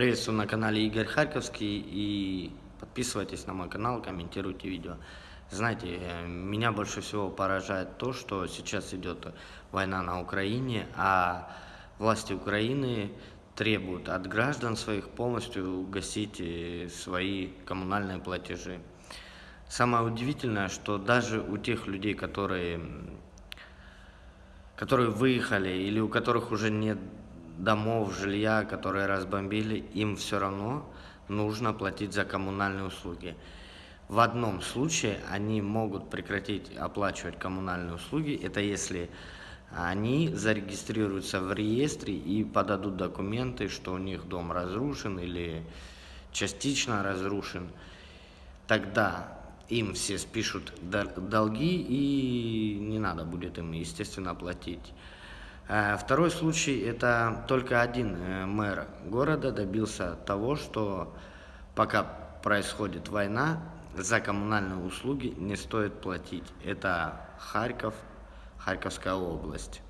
Приветствую на канале Игорь Харьковский и подписывайтесь на мой канал, комментируйте видео. Знаете, меня больше всего поражает то, что сейчас идет война на Украине, а власти Украины требуют от граждан своих полностью гасить э, свои коммунальные платежи. Самое удивительное, что даже у тех людей, которые, которые выехали или у которых уже нет домов, жилья, которые разбомбили, им все равно нужно платить за коммунальные услуги. В одном случае они могут прекратить оплачивать коммунальные услуги, это если они зарегистрируются в реестре и подадут документы, что у них дом разрушен или частично разрушен. Тогда им все спишут долги и не надо будет им, естественно, платить. Э, второй случай – это только один э, мэр города добился того, что пока происходит война, за коммунальные услуги не стоит платить. Это Харьков, Харьковская область.